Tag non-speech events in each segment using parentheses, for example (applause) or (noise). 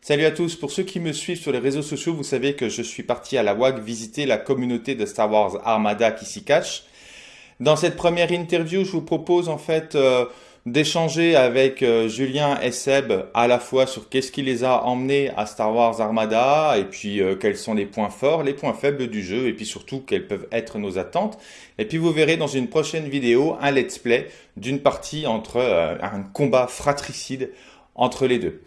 Salut à tous, pour ceux qui me suivent sur les réseaux sociaux, vous savez que je suis parti à la WAG visiter la communauté de Star Wars Armada qui s'y cache. Dans cette première interview, je vous propose en fait euh, d'échanger avec euh, Julien et Seb à la fois sur qu'est-ce qui les a emmenés à Star Wars Armada et puis euh, quels sont les points forts, les points faibles du jeu et puis surtout quelles peuvent être nos attentes. Et puis vous verrez dans une prochaine vidéo un let's play d'une partie entre un combat fratricide entre les deux.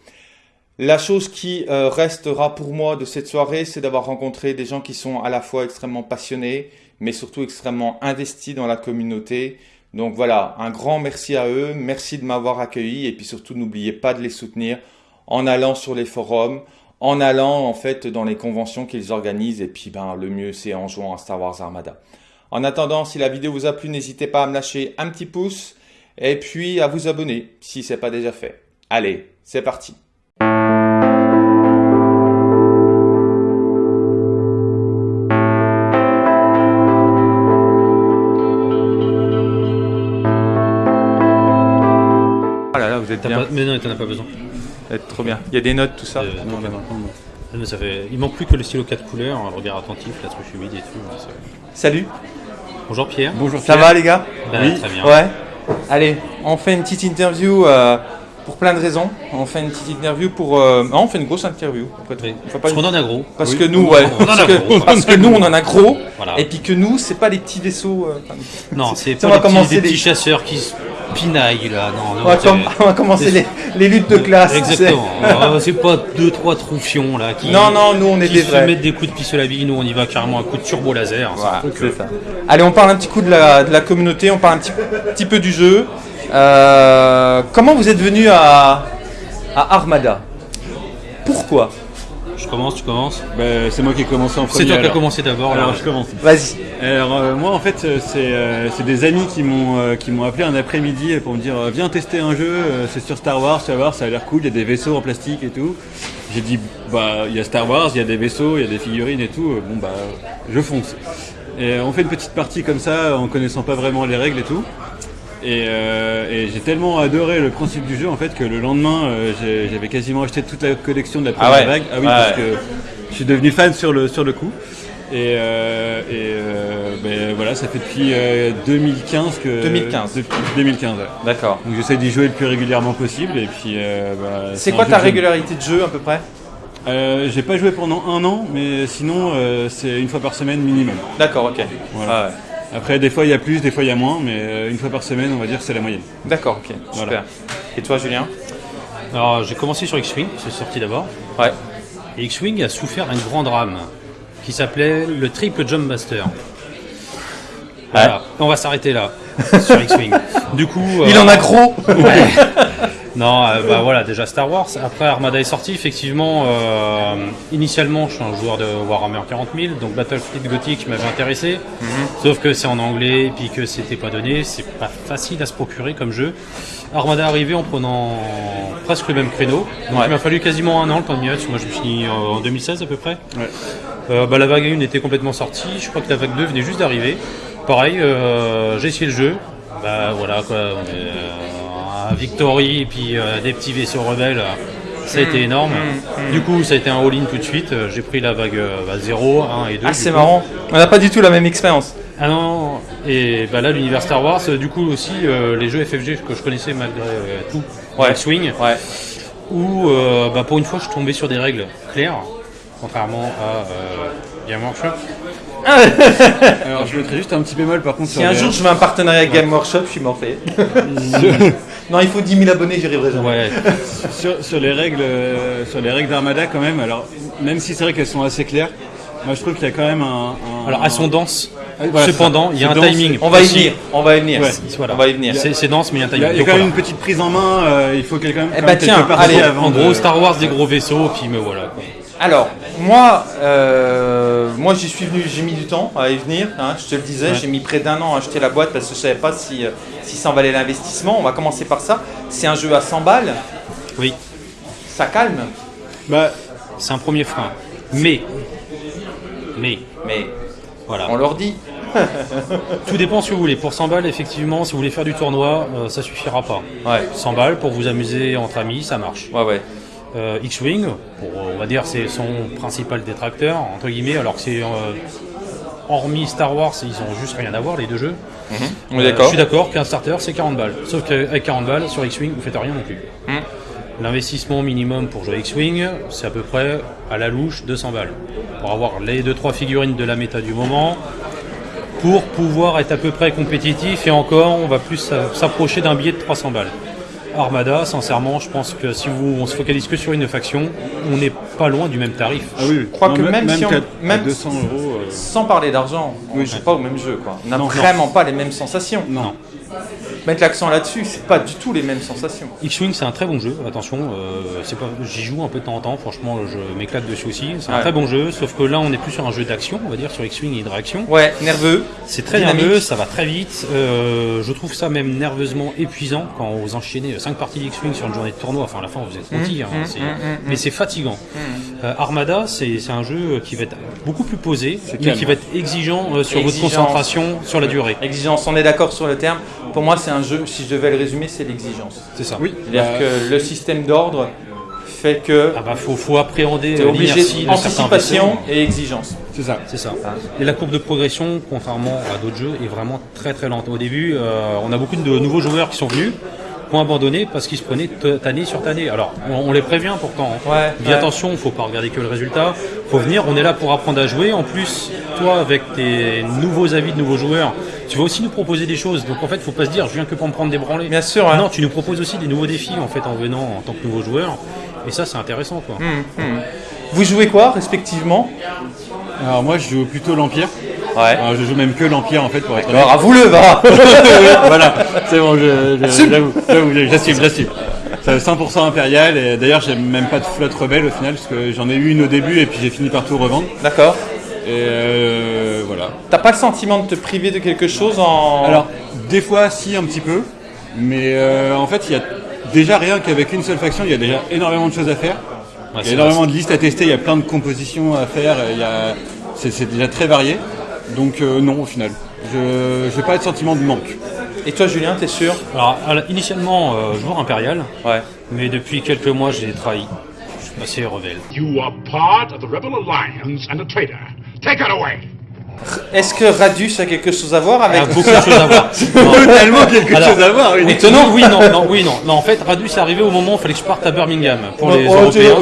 La chose qui restera pour moi de cette soirée, c'est d'avoir rencontré des gens qui sont à la fois extrêmement passionnés, mais surtout extrêmement investis dans la communauté, donc voilà, un grand merci à eux, merci de m'avoir accueilli et puis surtout n'oubliez pas de les soutenir en allant sur les forums, en allant en fait dans les conventions qu'ils organisent et puis ben le mieux c'est en jouant à Star Wars Armada. En attendant, si la vidéo vous a plu, n'hésitez pas à me lâcher un petit pouce et puis à vous abonner si ce n'est pas déjà fait. Allez, c'est parti. Mais non, t'en as pas besoin. trop bien. Il y a des notes, tout ça. Euh, non, ça fait... Il manque plus que le stylo 4 couleurs, un regard attentif, la trouche humide et tout. Salut. Bonjour Pierre. Bonjour Ça va les gars bah, Oui. Très bien. Ouais. Allez, on fait une petite interview euh, pour plein de raisons. On fait une petite interview pour. Euh, non, on fait une grosse interview. Oui. parce qu'on en a gros. Parce que nous, ouais. parce, que, (laughs) parce que nous, on en a gros. Et puis que nous, c'est pas les petits vaisseaux. non, c'est pas les petits, chasseurs qui pinaille là. Non, on, (laughs) va commencer les, les, luttes de classe. Exactement. (laughs) c'est pas deux trois troufions là qui. Non non, nous on est des se mettent des coups de pistolet à billes. Nous on y va carrément un coup de turbo laser. Allez, on parle un petit coup de la, de la communauté. On parle un petit, petit peu du jeu. Euh, comment vous êtes venu à, à Armada? Pourquoi? Je commence, tu commences bah, C'est moi qui ai commencé en premier. C'est toi qui as commencé d'abord. Alors, je commence. Vas-y. Alors euh, moi en fait euh, euh, c'est des amis qui m'ont qui m'ont appelé un après-midi pour me dire viens tester un jeu, c'est sur Star Wars, tu vas voir, ça a l'air cool, il y a des vaisseaux en plastique et tout. J'ai dit bah il y a Star Wars, il y a des vaisseaux, il y a des figurines et tout, bon bah je fonce. Et on fait une petite partie comme ça en connaissant pas vraiment les règles et tout. Et, j'ai tellement adoré le principe du jeu en fait que le lendemain j'avais quasiment acheté toute la collection de la première ah vague. Ah oui parce que je suis devenu fan sur le sur le coup. Et, euh, euh, ben, voilà, ça fait depuis 2015 euh, que. 2015. Depuis 2015, D'accord. Donc j'essaie d'y jouer le plus régulièrement possible. Et puis. Bah, c'est quoi ta régularité de jeu à peu près? J'ai pas joué pendant un an, mais sinon c'est une fois par semaine minimum. D'accord, ok. Voilà. Ah Après, des fois il y a plus, des fois il y a moins, mais une fois par semaine, on va dire c'est la moyenne. D'accord, ok. Super. Et toi, Julien? Alors, j'ai commencé sur X-Wing, c'est sorti d'abord. Ouais. Et X-Wing a souffert d'un grand drame qui s'appelait le Triple Jump Master. Voilà. On va s'arrêter là sur X-Wing. (laughs) Du coup, il en a euh, gros. (laughs) Non, euh, bah voilà, déjà Star Wars. Après, Armada est sorti. Effectivement, euh, initialement, je suis un joueur de Warhammer 40 000, donc Battlefield Gothic m'avait intéressé. Mhm. Sauf que c'est en anglais, et puis que c'était pas donné. C'est pas facile à se procurer comme jeu. Armada est arrivé en prenant presque le même créneau. Donc il m'a fallu quasiment un an le temps de m'y Moi, je me suis en 2016 à peu près. Euh, bah, la vague 1 était complètement sortie. Je crois que la vague 2 venait juste d'arriver. Pareil, j'ai essayé le jeu. Bah voilà quoi. Victory et puis euh, des petits vaisseaux rebelles. Ça a été mm. énorme. Mm. Mm. Du coup, ça a été un all-in tout de suite. J'ai pris la vague 0, euh, 1 et 2. Ah, c'est marrant. On n'a pas du tout la même expérience. Ah non, et bah là, l'univers Star Wars, du coup aussi, euh, les jeux FFG que je connaissais malgré tout, ouais. Swing, ouais. où bah, pour une fois, je tombais sur des règles claires, contrairement à Game Workshop. (laughs) Alors je mettrais juste un petit bémol par contre. Si un jour je veux un partenariat avec Game Workshop, je suis mort fait. (laughs) non, il faut 10 000 abonnés, j'y arriverai jamais. Ouais. sur, les règles, euh, sur les règles d'Armada quand même. Alors même si c'est vrai qu'elles sont assez claires, moi je trouve qu'il y a quand même un. alors elles sont denses. Ah, Cependant, il y a un timing. On va y venir. On va y venir. On va y venir. C'est dense, mais il y a un timing. Il y a, quand même une petite prise en main. Euh, il faut même. Eh bah tiens, allez, en gros, Star Wars, des gros vaisseaux, puis me voilà. Alors, moi, euh, moi j'y suis venu, j'ai mis du temps à y venir, hein, je te le disais, j'ai mis près d'un an à acheter la boîte parce que je ne savais pas si, euh, si ça en valait l'investissement. On va commencer par ça. C'est un jeu à 100 balles. Oui. Ça calme bah, C'est un premier frein. Mais, mais, mais, voilà. on leur dit. (laughs) Tout dépend si vous voulez. Pour 100 balles, effectivement, si vous voulez faire du tournoi, ça euh, ça suffira pas. Ouais. 100 balles pour vous amuser entre amis, ça marche. Ouais, ouais. Euh, X-Wing, on va dire c'est son principal détracteur, entre guillemets, alors que c'est... euh, hormis Star Wars, ils ont juste rien à voir, les deux jeux. Est Euh, je suis d'accord qu'un starter c'est 40 balles. Sauf qu'avec 40 balles, sur X-Wing, vous faites rien non plus. Hmm. L'investissement minimum pour jouer X-Wing, c'est à peu près à la louche 200 balles. Pour avoir les 2-3 figurines de la méta du moment, pour pouvoir être à peu près compétitif, et encore, on va plus s'a- s'approcher d'un billet de 300 balles. Armada, sincèrement, je pense que si vous, on se focalise que sur une faction, on n'est pas loin du même tarif. Ah oui, Je crois que même si on- même- 200 euros. euh, Sans parler d'argent, on Oui. joue pas au même jeu. Quoi. On n'a Non. vraiment pas les mêmes sensations. non. Mettre l'accent là-dessus, c'est pas du tout les mêmes sensations. X-Wing c'est un très bon jeu, attention, euh, pas, j'y joue un peu de temps en temps, franchement je m'éclate dessus aussi, c'est un Ouais. très bon jeu, sauf que là on est plus sur un jeu d'action, on va dire sur X-Wing et de réaction. Ouais, nerveux. C'est très Dynamique. nerveux, ça va très vite, euh, je trouve ça même nerveusement épuisant quand vous enchaînez 5 parties d'X-Wing sur une journée de tournoi, enfin à la fin vous êtes rôti, hein, c'est- mais c'est fatigant. Euh, Armada c'est un jeu qui va être beaucoup plus posé, mais qui va être exigeant euh, sur Exigence. votre concentration sur la durée. Exigence, on est d'accord sur le terme. Pour moi, c'est un jeu, si je devais le résumer, c'est l'exigence. C'est ça. Oui. C'est-à-dire bah, que le système d'ordre fait que Ah bah faut, faut appréhender obligé l'inertie de certains anticipation et exigence. C'est ça. C'est ça. Et la courbe de progression, contrairement à d'autres jeux, est vraiment très très lente. Au début, euh, on a beaucoup de nouveaux joueurs qui sont venus, qui ont abandonné parce qu'ils se prenaient tannée sur tannée. Alors, on, on les prévient pourtant. hein. Ouais, Dis ouais. attention, faut pas regarder que le résultat. Faut venir, on est là pour apprendre à jouer. En plus, toi, avec tes nouveaux avis de nouveaux joueurs, tu vas aussi nous proposer des choses. Donc en fait, faut pas se dire, je viens que pour me prendre des branlées. Bien sûr, hein. Non, tu nous proposes aussi des nouveaux défis en fait en venant en tant que nouveau joueur. Et ça, c'est intéressant, quoi. Vous jouez quoi, respectivement? Alors moi je joue plutôt l'Empire. Ouais. Alors, je joue même que l'Empire en fait pour être honnête. Alors, à vous le va (laughs) voilà, c'est bon, j'assume, j'assume. C'est 100% impérial et d'ailleurs j'ai même pas de flotte rebelle au final parce que j'en ai eu une au début et puis j'ai fini par tout revendre. D'accord. Et euh, voilà. T'as pas le sentiment de te priver de quelque chose en. Alors, des fois, si, un petit peu. Mais euh, en fait, il y a déjà rien qu'avec une seule faction, il y a déjà énormément de choses à faire. Ouais, Il y a énormément de listes à tester, il y a plein de compositions à faire. il y a- C'est déjà très varié. Donc, euh, non, au final. Je n'ai pas de sentiment de manque. Et toi, Julien, t'es sûr Alors, initialement, euh, joueur impérial, Ouais. mais depuis quelques mois, j'ai trahi. Je suis passé rebelle. You are part of the Rebel Alliance and a traitor. Take it away! Est-ce que Radus a quelque chose à voir Il y a avec beaucoup de choses à voir. (laughs) Non. (laughs) Tellement quelque Alors, chose à voir. oui. Étonnant, oui, non, non, oui, non. Non, en fait, Radus est arrivé au moment où il fallait que je parte à Birmingham pour les Oh, Européens.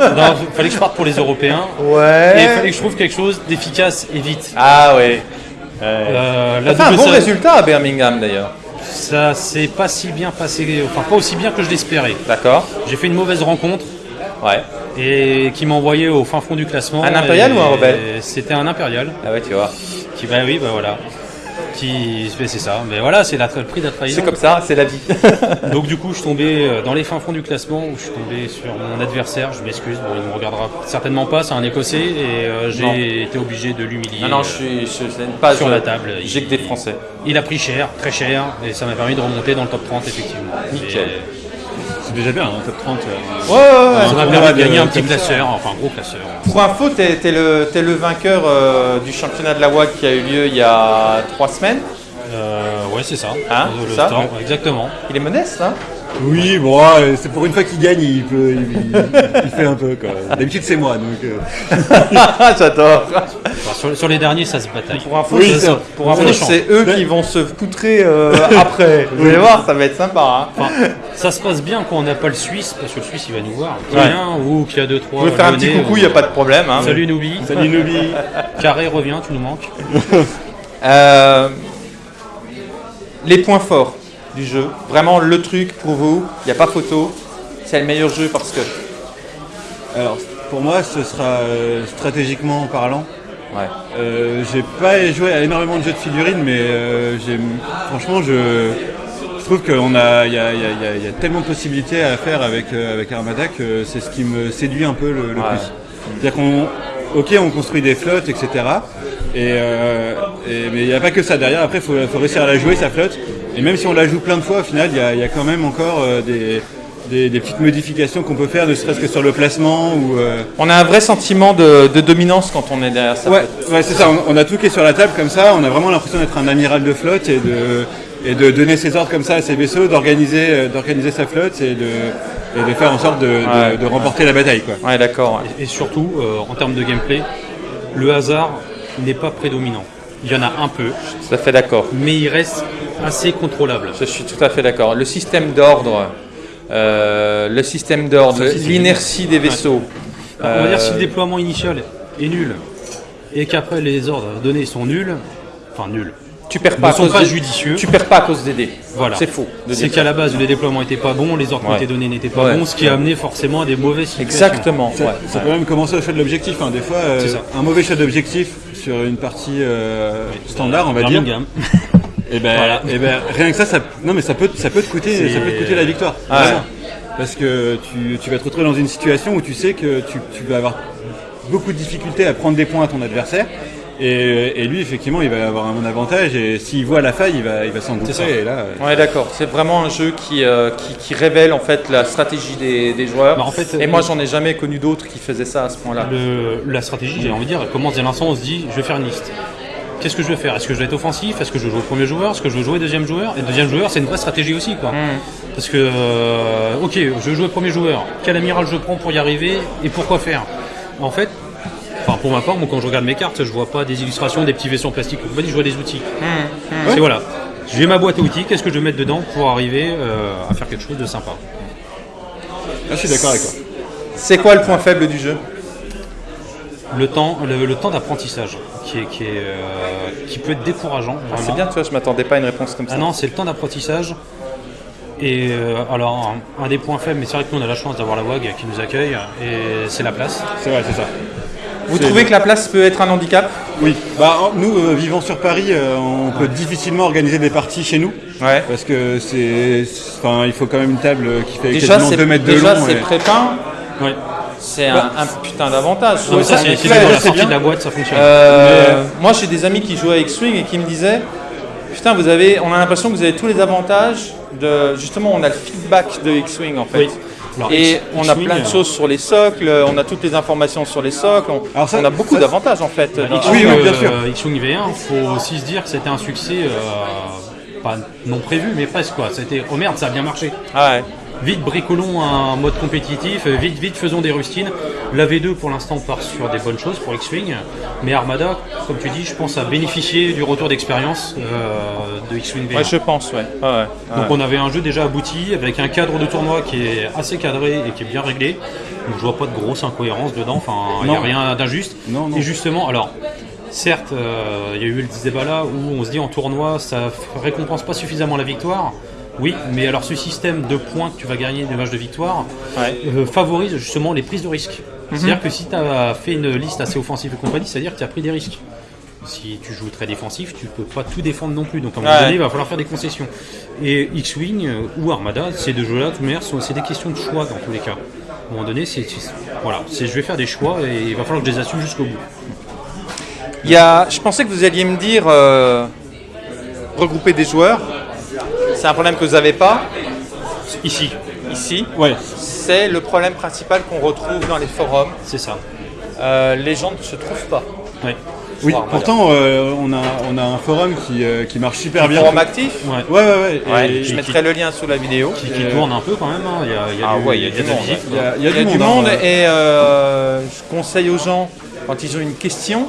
Non, il fallait que je parte pour les Européens. Et il Ouais. fallait que je trouve quelque chose d'efficace et vite. Ah ouais. Euh, la fait un bon résultat à Birmingham d'ailleurs. Ça s'est pas si bien passé, enfin pas aussi bien que je l'espérais. D'accord. J'ai fait une mauvaise rencontre Ouais. Et qui m'a envoyé au fin fond du classement. Un impérial Et ou un rebelle C'était un impérial. Ah ouais, tu vois. Qui, bah oui, bah voilà. Qui, mais c'est ça. Mais voilà, c'est le prix de la trahison. C'est comme ça, c'est la vie. (laughs) Donc du coup, je suis tombé euh, dans les fins fonds du classement où je suis tombé sur mon adversaire. Je m'excuse, bon, il me regardera certainement pas. C'est un Écossais et euh, j'ai été obligé de l'humilier. non, non, je suis, je, pas sur je- la table. J'ai que des Français. Il a pris cher, très cher, et ça m'a permis de remonter dans le top 30 effectivement. Nickel. Et C'est déjà bien, hein, top 30. euh. Ouais, ouais, ouais. Ça m'a On permis de gagner un petit classeur, enfin un gros classeur. Pour info, t'es t'es le, t'es le vainqueur euh, du championnat de la WAG qui a eu lieu il y a trois semaines. Euh, ouais, c'est ça. Hein, le ça temps, exactement. Il est modeste, hein? Oui, bon, c'est pour une fois qu'il gagne, il, peut, il, il- il fait un peu. quoi. D'habitude, c'est moi. Donc, euh. (laughs) J'adore. Enfin, sur, sur les derniers, ça se bataille. Pour info, Oui, c'est- c'est- pour on info, c'est eux qui vont se poutrer euh, (laughs) après. Vous allez voir, ça va être sympa. Hein. Enfin, ça se passe bien quand on n'a pas le Suisse, parce que le Suisse il va nous voir. Qui Ouais. vient, ou qui a deux trois. Vous pouvez faire un petit coucou, ou- il n'y a pas de problème. Hein. Salut Noubi. Salut Nobi. (laughs) Carré revient, tu nous manques. (laughs) Euh, les points forts du jeu. Vraiment le truc pour vous. Il n'y a pas photo. C'est le meilleur jeu parce que. Alors, pour moi, ce sera euh, stratégiquement parlant. Ouais. Euh, j'ai pas joué à énormément de jeux de figurines, mais euh, j'ai, franchement, je, je trouve qu'il y a, il y a- il y a- y a tellement de possibilités à faire avec, euh, avec Armada que c'est ce qui me séduit un peu le, le Ouais. plus. C'est-à-dire qu'on, ok, on construit des flottes, etc. Et, euh, et- mais il n'y a pas que ça derrière. Après, il faut, faut réussir à la jouer sa flotte. Et même si on la joue plein de fois, au final, il y a, il y a quand même encore euh, des, des, des petites modifications qu'on peut faire, ne serait-ce que sur le placement ou. euh, On a un vrai sentiment de, de dominance quand on est derrière ça. Ouais, ouais c'est ça. On, on a tout qui est sur la table comme ça. On a vraiment l'impression d'être un amiral de flotte et de et de donner ses ordres comme ça à ses vaisseaux, d'organiser, euh, d'organiser sa flotte et de, et de faire en sorte de, de- Ouais. de remporter la bataille. Quoi. Ouais, d'accord. Et surtout, euh, en termes de gameplay, le hasard n'est pas prédominant. Il y en a un peu, Tout à fait d'accord. mais il reste assez contrôlable. Je suis tout à fait d'accord. Le système d'ordre, le système d'ordre, l'inertie des vaisseaux. On va dire si Euh, le déploiement initial est nul et qu'après les ordres donnés sont nuls, enfin nuls, tu perds ne pas à sont cause pas judicieux. Tu perds pas à cause des dés. Voilà. C'est faux. C'est qu'à la base, les déploiements n'étaient pas bons, les ordres qui Ouais. étaient donnés n'étaient pas Ouais. bons, ce qui a amené forcément à des mauvaises situations. Exactement. Ça, ouais. ça peut même commencer au choix de l'objectif. hein. Des fois, euh, C'est ça. un mauvais choix d'objectif sur une partie euh, standard, on va dire. (laughs) Et ben, Voilà. eh ben, rien que ça, ça, non mais ça peut, ça peut te coûter, ça peut te coûter la victoire. Ah. Parce que tu, tu vas te retrouver dans une situation où tu sais que tu, tu vas avoir beaucoup de difficultés à prendre des points à ton adversaire. Et, et lui, effectivement, il va avoir un avantage. Et s'il voit la faille, il va, il va s'engouffrer. Et là, euh, Ouais, d'accord. C'est vraiment un jeu qui, euh, qui, qui révèle en fait la stratégie des, des joueurs. Bah, en fait, Et euh, moi, j'en ai jamais connu d'autres qui faisaient ça à ce point-là. La stratégie, j'ai envie de dire, elle commence dès l'instant on se dit je vais faire une liste. Qu'est-ce que je vais faire? Est-ce que je vais être offensif? Est-ce que je veux jouer au premier joueur? Est-ce que je veux jouer au deuxième joueur? Et le deuxième joueur, c'est une vraie stratégie aussi. Quoi. Parce que, euh, ok, je jouer au premier joueur. Quel amiral je prends pour y arriver Et pourquoi faire? En fait, enfin pour ma part, moi, quand je regarde mes cartes, je vois pas des illustrations, des petits vaisseaux en plastique. Je vois des outils. C'est voilà. J'ai ma boîte à outils, qu'est-ce que je vais mettre dedans pour arriver euh, à faire quelque chose de sympa? Là, je suis d'accord avec toi. C'est quoi le point faible du jeu? Le temps, le, le temps d'apprentissage qui, est, qui, est, euh, qui peut être décourageant. Ah, C'est bien, tu vois, je m'attendais pas à une réponse comme ça. Ah non, c'est le temps d'apprentissage. Et euh, alors, un, un des points faibles, mais c'est vrai que nous on a la chance d'avoir la WAG qui nous accueille, et c'est la place. C'est vrai, c'est ça. Vous trouvez que la place peut être un handicap? Oui. Bah, nous, euh, vivant sur Paris, euh, on peut difficilement organiser des parties chez nous. Ouais. Parce que c'est, enfin, il faut quand même une table qui fait Déjà, quasiment c'est 2 mètres de déjà, long. c'est et- prépeint. Ouais. C'est un, un putain d'avantage. Non, mais ça, Ouais, c'est sortie bien. de la boîte, ça fonctionne. Euh, moi, j'ai des amis qui jouent à X-Wing et qui me disaient Putain, vous avez, on a l'impression que vous avez tous les avantages de. Justement, on a le feedback de X-Wing en fait. Oui. Alors, Et X- on a plein de euh, choses sur les socles, on a toutes les informations sur les socles, on, Alors ça- on a beaucoup d'avantages en fait. bah, X-Wing, oui, bien euh, sûr. X-Wing V1, faut aussi se dire que c'était un succès, euh, pas non prévu, mais presque quoi. C'était, oh merde, ça a bien marché. Ah ouais. Vite bricolons un mode compétitif, vite vite faisons des rustines. La V2 pour l'instant part sur des bonnes choses pour X-Wing, mais Armada, comme tu dis, je pense à bénéficier du retour d'expérience euh, de X-Wing V1. Ouais, je pense, ouais. Donc on avait un jeu déjà abouti avec un cadre de tournoi qui est assez cadré et qui est bien réglé. Donc je vois pas de grosse incohérence dedans, enfin il n'y a rien d'injuste. Non, non. Et justement, alors certes, euh, il y a eu ce débat là où on se dit en tournoi ça récompense pas suffisamment la victoire. Oui, mais alors ce système de points que tu vas gagner des matchs de victoire Ouais. euh, favorise justement les prises de risques. C'est-à-dire que si tu as fait une liste assez offensive et compagnie, c'est-à-dire que tu as pris des risques. Si tu joues très défensif, tu peux pas tout défendre non plus. Donc à un moment Ouais. donné, il va falloir faire des concessions. Et X-Wing euh, ou Armada, ces deux jeux-là, de toute manière, sont- c'est des questions de choix dans tous les cas. À un moment donné, c'est voilà, je vais faire des choix et il va falloir que je les assume jusqu'au bout. Il y a, je pensais que vous alliez me dire euh, regrouper des joueurs. C'est un problème que vous n'avez pas Ici, ici. Ouais. C'est le problème principal qu'on retrouve dans les forums. c'est ça. Euh, les gens ne se trouvent pas. Ouais. Oui. Armada. Pourtant, euh, on a, on a un forum qui, euh, qui marche super bien. Forum actif. Ouais. Ouais, ouais, ouais. Et Ouais, je mettrai le lien sous la vidéo. Qui, qui tourne un peu quand même. hein. Il y a, il y a Ah du- ouais, il y a il du monde, visite, Il y a, il y du du monde. monde hein. et je conseille aux gens, quand ils ont une question,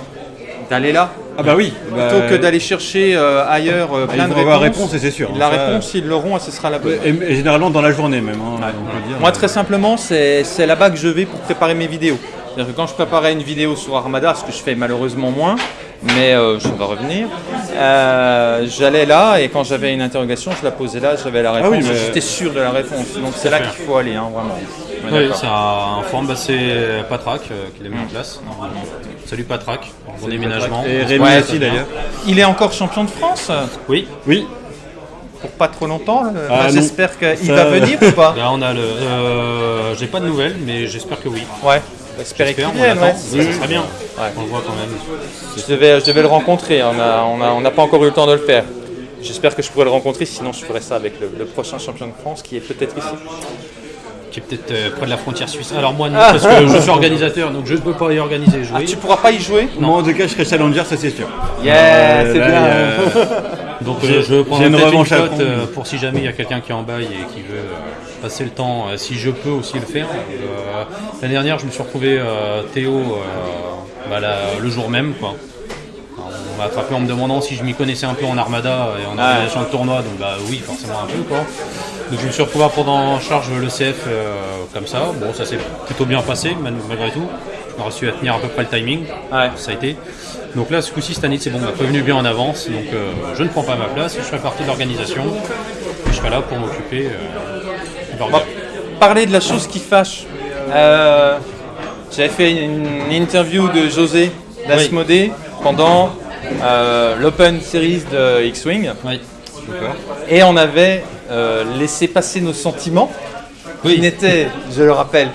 d'aller là. Ah bah oui. bah, Plutôt que d'aller chercher euh, ailleurs euh, ils plein de vont avoir réponses. réponse, et c'est sûr. La hein, ça- réponse, ils l'auront et ce sera la bonne. Et, et généralement dans la journée même. hein, on peut dire. Moi, très simplement, c'est là-bas que je vais pour préparer mes vidéos. C'est-à-dire que quand je préparais une vidéo sur Armada, ce que je fais malheureusement moins, mais euh, je vais revenir, euh, j'allais là et quand j'avais une interrogation, je la posais là, j'avais la réponse. oui, mais- J'étais sûr de la réponse. Donc c'est là qu'il faut aller, hein, vraiment. Oui, d'accord. c'est un forum, bah, c'est Patrac euh, qui l'a mis en place. Salut Patrac, bon déménagement. Et Rémi Ouais, aussi d'ailleurs. Il est encore champion de France Oui, Oui. pour pas trop longtemps. Ah, bah. J'espère qu'il Ça- va venir ou pas. (laughs) là on a le. euh, J'ai pas de nouvelles, mais j'espère que oui. Ouais. J'espère qu'il J'espère, on vienne, attend. ouais. Ça serait bien. Ouais. On le voit quand même. Je devais, je devais le rencontrer, on n'a on a, on n'a pas encore eu le temps de le faire. J'espère que je pourrai le rencontrer, sinon je ferai ça avec le, le prochain champion de France qui est peut-être ici. Qui est peut-être euh, près de la frontière suisse. Alors moi non, parce que je suis (laughs) organisateur, donc je ne peux pas y organiser et jouer. Ah, tu pourras pas y jouer? Moi en tout cas je serai challenger, ça c'est sûr. Yeah, Euh, c'est bien. (laughs) Donc euh, je j'ai une une revanche cote euh, pour si jamais il y a quelqu'un qui est en bail et qui veut euh, passer le temps, euh, si je peux aussi le faire. Euh, L'année dernière, je me suis retrouvé euh, Théo euh, bah, la- le jour même. Quoi. M'a attrapé en me demandant si je m'y connaissais un peu en armada et en organisation de tournoi, donc bah oui, forcément un peu. Quoi. Donc je me suis retrouvé à prendre en charge le CF euh, comme ça. Bon, ça s'est plutôt bien passé mal- malgré tout. On a réussi à tenir à peu près le timing Ouais. ça a été. Donc là, ce coup-ci, cette année, c'est bon, on m'a prévenu bien en avance, donc euh, je ne prends pas ma place, je ferai partie de l'organisation, et je serai là pour m'occuper euh, de On va l'orga. parler de la chose qui fâche. J'avais fait une interview de José Dasmodé pendant euh, l'Open Series de X-Wing Oui. et on avait euh, laissé passer nos sentiments qui n'étaient, je le rappelle,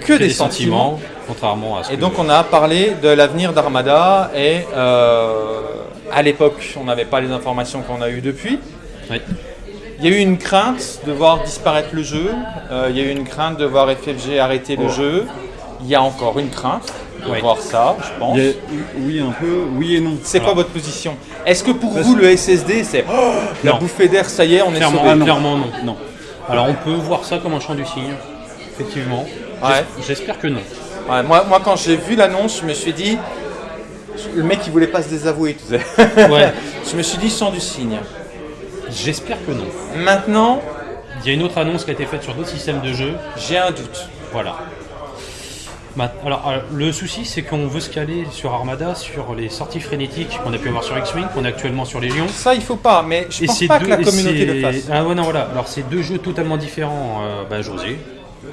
que, des, des sentiments. sentiments, contrairement à ce Et que- donc on a parlé de l'avenir d'Armada et euh, à l'époque on n'avait pas les informations qu'on a eues depuis. Oui. Il y a eu une crainte de voir disparaître le jeu, euh, il y a eu une crainte de voir FFG arrêter le jeu, il y a encore une crainte de Oui. voir ça, je pense. A- oui, un peu, oui et non. C'est quoi votre position? Est-ce que pour vous le SSD c'est oh, la bouffée d'air, ça y est, on est Clairement, sauvé? Ah non. clairement non. Non. Alors on peut voir ça comme un champ du signe, effectivement. Ouais. J'es- J'espère que non. Ouais, moi, moi quand j'ai vu l'annonce, je me suis dit, le mec il voulait pas se désavouer, tu sais. (laughs) Ouais. je me suis dit sans du signe. J'espère que non. Maintenant, Il y a une autre annonce qui a été faite sur d'autres systèmes de jeu. j'ai un doute. Voilà. Alors, euh, le souci, c'est qu'on veut se caler sur Armada, sur les sorties frénétiques qu'on a pu avoir sur X-Wing, qu'on a actuellement sur Légion. Ça, il faut pas, mais je Et pense pas deux- que la communauté le fasse. Ah ouais, non, voilà. Alors, c'est deux jeux totalement différents. Euh, bah, José,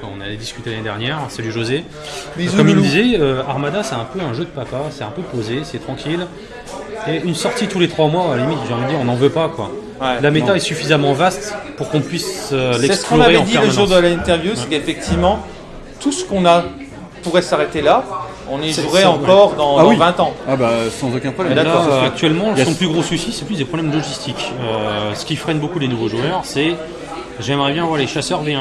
on avait discuté l'année dernière. Salut José. Bisous, Comme il disait, euh, Armada, c'est un peu un jeu de papa. C'est un peu posé, c'est tranquille. Et une sortie tous les trois mois, à la limite, j'ai envie de dire, on n'en veut pas, quoi. Ouais, la méta non. est suffisamment vaste pour qu'on puisse euh, C'est ce qu'on l'explorer avait dit le jour de l'interview, c'est qu'effectivement, tout ce qu'on a pourrait s'arrêter là. On y jouerait encore dans, Ah dans oui. 20 ans. Ah bah sans aucun problème. Là, euh, actuellement, Yes. son plus gros souci, c'est plus des problèmes logistiques. Euh, ce qui freine beaucoup les nouveaux joueurs, c'est j'aimerais bien voir les chasseurs V1,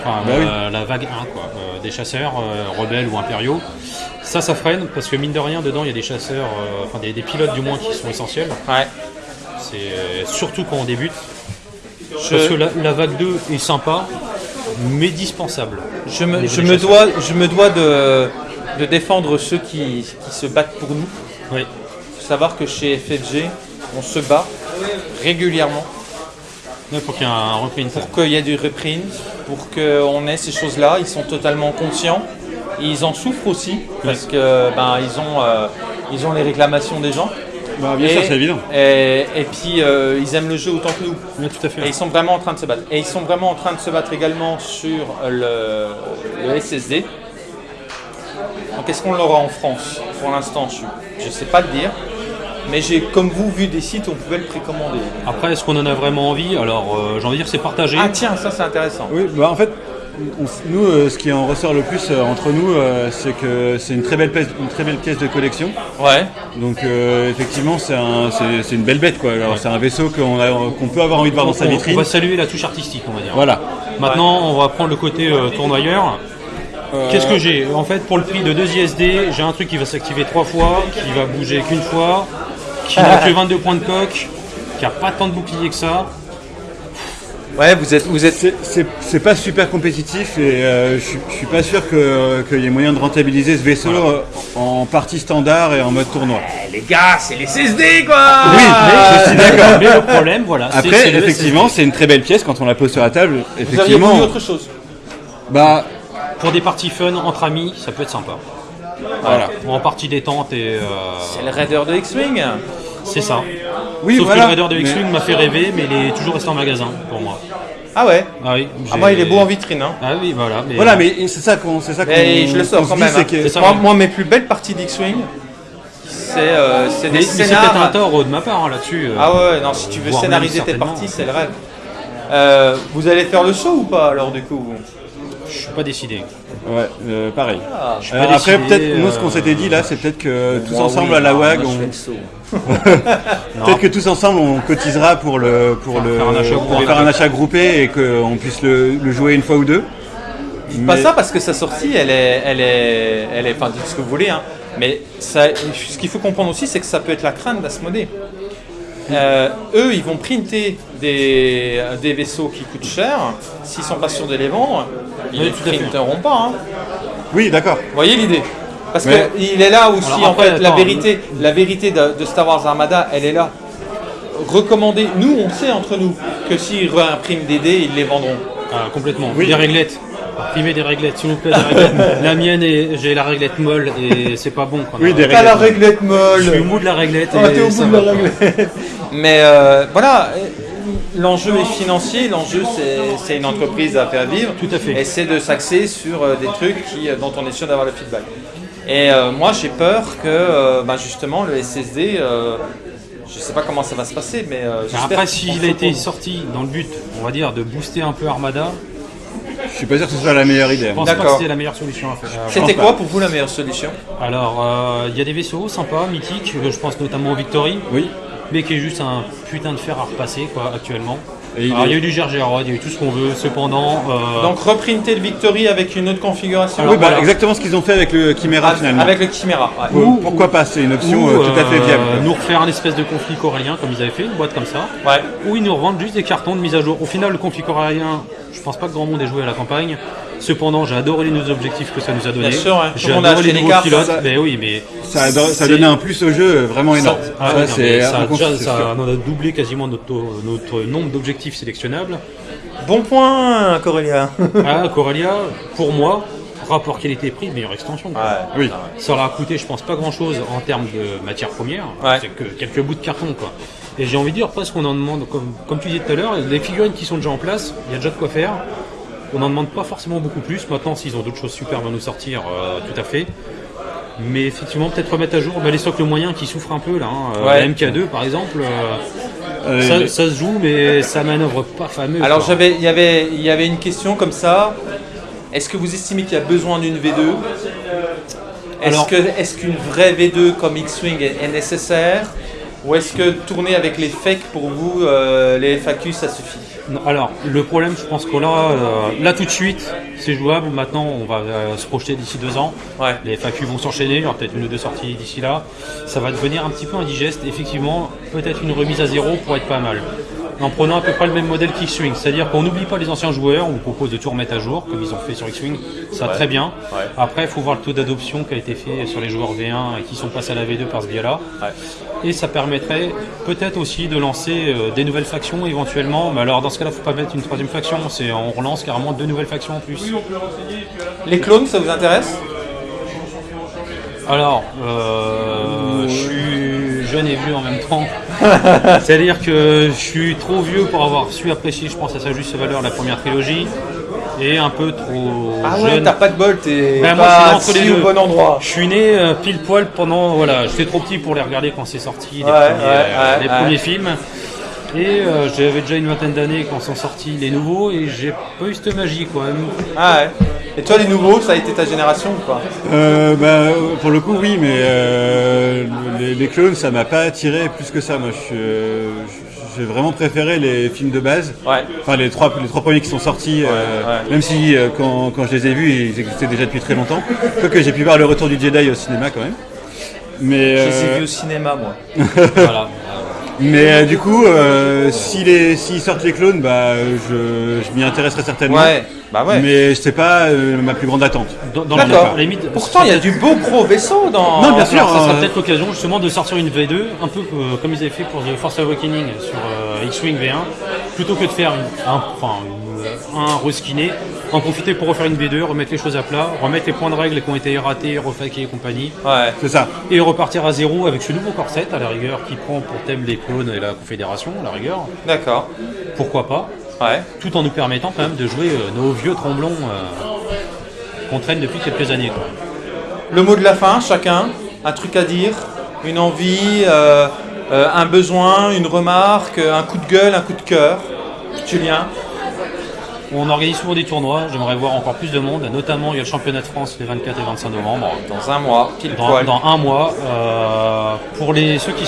enfin Bah euh, la vague 1, quoi, euh, des chasseurs euh, rebelles ou impériaux. Ça, ça freine parce que mine de rien, dedans, il y a des chasseurs, euh, enfin des, des pilotes du moins qui sont essentiels. Ouais. C'est euh, surtout quand on débute. Je, Parce que la, la vague 2 est sympa, mais dispensable. je me, je me dois, je me dois de, de défendre ceux qui, qui se battent pour nous. Oui. Il faut savoir que chez FFG, on se bat régulièrement faut qu'il y ait un reprint. pour qu'il y ait du reprint, pour qu'on ait ces choses-là. Ils sont totalement conscients. Ils en souffrent aussi parce que ben, ils, ont, euh, ils ont les réclamations des gens. Bah, bien et, sûr, c'est évident. Et, et puis euh, ils aiment le jeu autant que nous. Oui, tout à fait. Et ils sont vraiment en train de se battre. Et ils sont vraiment en train de se battre également sur le, le SSD. Donc est-ce qu'on l'aura en France? Pour l'instant, je ne sais pas le dire. Mais j'ai, comme vous, vu des sites où on pouvait le précommander. Après, est-ce qu'on en a vraiment envie? Alors, euh, j'ai envie de dire, c'est partagé. Ah tiens, ça c'est intéressant. Oui, bah en fait, on nous, euh, ce qui en ressort le plus euh, entre nous, euh, c'est que c'est une très belle pièce, une très belle pièce de collection. Ouais. Donc euh, effectivement, c'est un- c'est c'est une belle bête quoi. Alors c'est un vaisseau qu'on a- qu'on peut avoir envie de voir dans sa on, on vitrine. va saluer la touche artistique, on va dire. Voilà. Maintenant, on va prendre le côté euh, tournoyeur. Qu'est-ce que j'ai? En fait, pour le prix de 2 ISD, j'ai un truc qui va s'activer trois fois, qui va bouger qu'une fois, qui (laughs) n'a que 22 points de coque, qui a pas tant de boucliers que ça. Ouais, vous êtes, vous êtes. C'est- C'est c'est pas super compétitif et euh, je suis- je suis pas sûr que- qu'il y ait moyen de rentabiliser ce vaisseau euh, en partie standard et en mode tournoi. les gars, c'est les SSD quoi Oui, je suis d'accord. (laughs) Mais le problème, voilà, c'est- Après, effectivement, c'est une très belle pièce quand on la pose sur la table. Vous auriez Effectivement, autre chose bah Pour des parties fun entre amis, ça peut être sympa. voilà. Ou en partie détente et euh, C'est le Raider de X-Wing c'est ça. Oui, Sauf voilà. que le Raider de X-Wing m'a fait rêver, mais il est toujours resté en magasin pour moi. Ah ouais Ah oui. Ah moi il est beau en vitrine hein. Ah oui, voilà. Mais, Voilà, mais c'est ça qu'on, c'est ça qu'on. Je le sors quand même. hein. que- ça, moi, mes plus belles parties d'X-Wing, c'est euh, Mais, des mais c'est peut-être un tort de ma part hein, là-dessus. euh. Ah ouais, non, si tu veux scénariser tes parties, c'est le rêve. Euh, vous allez faire le show ou pas alors du coup Je suis pas décidé. Ouais, euh, pareil. Je suis Alors pas après, décidé, peut-être, nous, ce qu'on euh, s'était dit là, c'est peut-être que tous Moi, ensemble oui, à la non, WAG, on- le peut-être que tous ensemble, on cotisera pour le, pour le, faire un achat pour groupé. faire un achat groupé et qu'on puisse le, le jouer une fois ou deux. Pas Mais- ça parce que sa sortie, elle est, elle est, elle est, enfin dites ce que vous voulez, hein. Mais ça, ce qu'il faut comprendre aussi, c'est que ça peut être la crainte d'Asmodée. Euh, eux, ils vont printer des, des vaisseaux qui coûtent cher. S'ils sont pas sûrs de les vendre, ils ne fait. printeront pas. hein. Oui, d'accord. Vous voyez l'idée? Parce qu'il est là aussi, Alors en après, fait, la vérité, la vérité de, de Star Wars Armada, elle est là. Recommandé, nous, on sait entre nous que s'ils réimpriment des dés, ils les vendront. Ah, complètement. Oui. Des réglettes. Imprimez des réglettes, s'il vous plaît, des réglettes. (laughs) la mienne, est, j'ai la réglette molle et c'est pas bon. Oui, des T'as la réglettes. réglette molle Je suis au bout de la réglette. Ah, t'es au bout de la réglette. (laughs) Mais euh, voilà, euh, l'enjeu est financier, l'enjeu c'est, c'est une entreprise à faire vivre. Tout à fait. Et c'est de s'axer sur euh, des trucs qui, dont on est sûr d'avoir le feedback. Et euh, moi j'ai peur que euh, bah, justement le SSD, euh, je sais pas comment ça va se passer, mais euh, Après, s'il a été pour- sorti dans le but, on va dire, de booster un peu Armada, Je suis pas sûr que ce soit la meilleure idée. je pense pas que c'était la meilleure solution à faire. Euh, C'était quoi pour vous la meilleure solution? Alors, euh, il y a des vaisseaux sympas, mythiques, euh, je pense notamment au Victory, Oui. mais qui est juste un putain de fer à repasser, quoi, actuellement. Et il Alors, est- il y a eu du Gergerod, il y a eu tout ce qu'on veut, cependant. euh, Donc reprinter le Victory avec une autre configuration oui, bah, voilà. exactement ce qu'ils ont fait avec le Chimera Avec- finalement. Avec le Chimera. ouais. Pour- Pourquoi pas C'est une option ou, euh, tout à fait euh, viable. nous refaire un espèce de conflit corélien comme ils avaient fait, une boîte comme ça, Ouais. où ils nous revendent juste des cartons de mise à jour. Au final, le conflit corélien, je pense pas que grand monde ait joué à la campagne. Cependant, j'ai adoré les nouveaux objectifs que ça nous a donné. Bien sûr, J'ai adoré les nouveaux cartes, pilotes. ça. Mais oui, mais Ça a, ça a c'est- donné un plus au jeu vraiment énorme. Ah Ça, ouais, c'est ça, déjà, ça en a doublé quasiment notre, notre nombre d'objectifs sélectionnables. Bon point, Corélia. (laughs) Ah, Corelia, pour moi, rapport qualité-prix, meilleure extension. quoi. Oui. Ça leur a coûté, je pense, pas grand chose en termes de matières premières. Ouais. C'est que quelques bouts de carton, quoi. Et j'ai envie de dire, presque on en demande, comme, comme tu disais tout à l'heure, les figurines qui sont déjà en place, il y a déjà de quoi faire. On n'en demande pas forcément beaucoup plus. Maintenant, s'ils ont d'autres choses superbes à nous sortir, euh, tout à fait. Mais effectivement, peut-être remettre à jour bah, les socles moyens qui souffrent un peu là. hein. Euh, Ouais. La MK2 par exemple, euh, Euh, ça, les- ça se joue, mais ça manœuvre pas fameux. Alors il y avait, y avait une question comme ça. Est-ce que vous estimez qu'il y a besoin d'une V2 Est-ce qu'une vraie V2 comme X-Wing est, est nécessaire? Ou est-ce que tourner avec les fakes pour vous, euh, les FAQ, ça suffit? Non, Alors, le problème, je pense que là, euh, là tout de suite, c'est jouable. Maintenant, on va euh, se projeter d'ici deux ans. Ouais. Les FAQ vont s'enchaîner, il y aura peut-être une ou deux sorties d'ici là. Ça va devenir un petit peu indigeste. Effectivement, peut-être une remise à zéro pourrait être pas mal. En prenant à peu près le même modèle qu'X-Wing. C'est-à-dire qu'on n'oublie pas les anciens joueurs, on vous propose de tout remettre à jour, comme ils ont fait sur X-Wing. Ça très bien. Ouais. Après, il faut voir le taux d'adoption qui a été fait sur les joueurs V1 et qui sont passés à la V2 par ce biais-là. Et ça permettrait peut-être aussi de lancer euh, des nouvelles factions éventuellement. Mais alors dans ce cas-là, faut pas mettre une troisième faction. C'est on relance carrément deux nouvelles factions en plus. Les clones, ça vous intéresse? Alors, euh, je suis jeune et vieux en même temps. (laughs) C'est-à-dire que je suis trop vieux pour avoir su apprécier, je pense, à sa juste valeur la première trilogie, et un peu trop Ah ouais, jeune. t'as pas de bol, t'es Ben, pas entre au bon endroit. Je suis né euh, pile poil pendant. Voilà, j'étais trop petit pour les regarder quand c'est sorti, les, Ouais, premiers, ouais, euh, ouais, les ouais. premiers films. Et euh, j'avais déjà une vingtaine d'années quand sont sortis les nouveaux, et j'ai pas eu cette magie quoi. Ah ouais. Et toi, les nouveaux, ça a été ta génération ou pas Euh, bah, pour le coup, oui, mais euh, les, les clones, ça m'a pas attiré plus que ça. Moi, euh, j'ai vraiment préféré les films de base. Ouais. Enfin, les trois, les trois premiers qui sont sortis, euh, ouais. même si quand, quand je les ai vus, ils existaient déjà depuis très longtemps. Quoique j'ai pu voir le retour du Jedi au cinéma quand même. Mais, Je les ai vus au cinéma, moi. (laughs) voilà. Mais euh, du coup, euh, s'ils sortent les clones, bah, je, je m'y intéresserai certainement. Ouais, bah ouais. Mais c'est pas euh, ma plus grande attente. Dans, dans la D'accord. limite, Pourtant, il y a du beau gros vaisseau dans. Non, bien sûr. Alors, ça sera euh, peut-être l'occasion justement de sortir une V2, un peu euh, comme ils avaient fait pour The Force Awakening sur euh, X-Wing V1, plutôt que de faire une- un, enfin, une- un reskiné, en profiter pour refaire une V2, remettre les choses à plat, remettre les points de règle qui ont été ratés, refaqués et compagnie, Ouais. C'est ça. et repartir à zéro avec ce nouveau corset à la rigueur qui prend pour thème les clones et la Confédération à la rigueur. D'accord. Pourquoi pas Ouais. Tout en nous permettant quand même de jouer euh, nos vieux tromblons euh, qu'on traîne depuis quelques années. quoi. Le mot de la fin, chacun. Un truc à dire, une envie, euh, euh, un besoin, une remarque, un coup de gueule, un coup de cœur. Julien. On organise souvent des tournois, j'aimerais voir encore plus de monde, notamment il y a le championnat de France les 24 et 25 novembre, Dans un mois, pile dans, poil. dans un mois. euh, pour les, ceux qui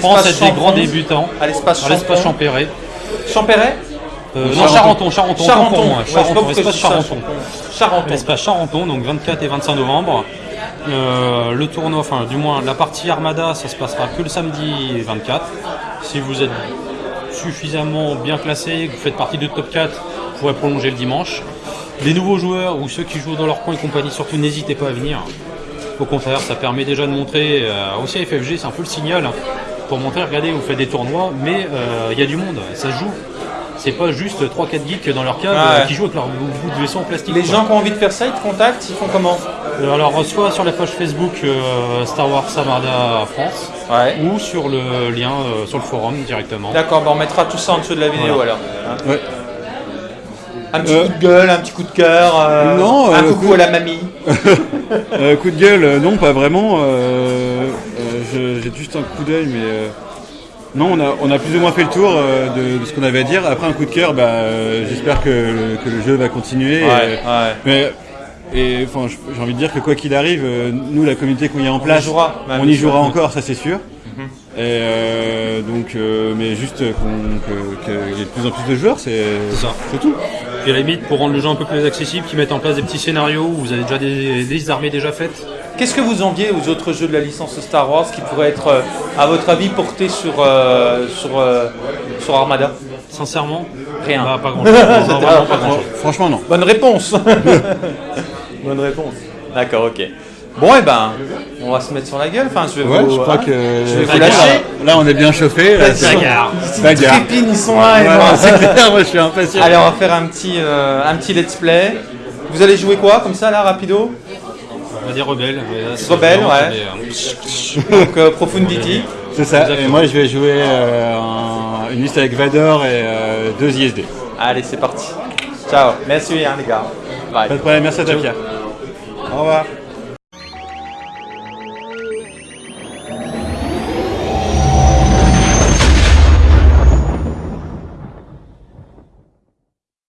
pensent être des grands débutants, À l'espace. Champéret. Champéret Euh, non, Charenton. Charenton, Charenton, pour moi. Ouais, Charenton, espace Charenton. Charenton. Charenton, donc 24 et 25 novembre. Euh, le tournoi, enfin du moins la partie Armada, ça se passera que le samedi 24. Si vous êtes suffisamment bien classé, que vous faites partie de top 4, pourrez prolonger le dimanche. Les nouveaux joueurs ou ceux qui jouent dans leur coin et compagnie, surtout n'hésitez pas à venir. Au contraire, ça permet déjà de montrer, euh, aussi à FFG, c'est un peu le signal, hein, pour montrer, regardez, vous faites des tournois, mais euh, il y a du monde, ça se joue. C'est pas juste 3-4 geeks dans leur cave Ouais. euh, qui jouent avec leur bout de vaisseau en plastique. Les quoi. gens qui ont envie de faire ça, ils te contactent, ils font comment? Euh, Alors, soit sur la page Facebook euh, Star Wars Samarda France, Ouais. ou sur le lien euh, sur le forum directement. D'accord, bah on mettra tout ça en dessous de la vidéo Voilà. alors. Hein Ouais. Un petit coup de gueule, un petit coup de cœur, euh, Non, un euh, coucou coup- à la mamie. (laughs) Euh, coup de gueule, non, pas vraiment. J'ai juste un coup d'œil, mais non, on a, on a plus ou moins fait le tour euh, de, de ce qu'on avait à dire. Après un coup de cœur, bah, euh, j'espère que, le- que le jeu va continuer. Ouais, ouais. Mais et enfin, j'ai envie de dire que quoi qu'il arrive, euh, nous, la communauté qu'on y a en y place, jouera, on y jouera encore, ça c'est sûr. Mhm. Et donc, mais juste qu'il y ait de plus en plus de joueurs, c'est tout. Puis à la limite, pour rendre le jeu un peu plus accessible, qui mettent en place des petits scénarios où vous avez déjà des, des armées déjà faites. Qu'est-ce que vous enviez aux autres jeux de la licence Star Wars qui pourraient être, euh, à votre avis, portés sur, euh, sur, euh, sur Armada? Sincèrement, Rien. bah, pas grand chose. (laughs) vraiment pas grand Fran- chose. Franchement, non. Bonne réponse. (laughs) Bonne réponse. D'accord, ok. Bon, et ben, on va se mettre sur la gueule. Enfin, je vais Ouais, vous, je crois hein, que je vais vous lâcher. Là, on est bien chauffé. Bagarre. Bagarre. ils sont là. Ouais, moi. ouais, c'est clair, moi je suis impatient. Allez, on va faire un petit, euh, un petit let's play. Vous allez jouer quoi, comme ça, là, rapido? On va dire Rebelles, vraiment, ouais. Donc, euh, Profundity. C'est ça, et moi je vais jouer euh, un- une liste avec Vador et euh, deux ISD. Allez, c'est parti. Ciao. Merci, hein, les gars. Bye. Pas de problème, merci à toi Pierre. Au revoir.